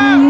Yeah.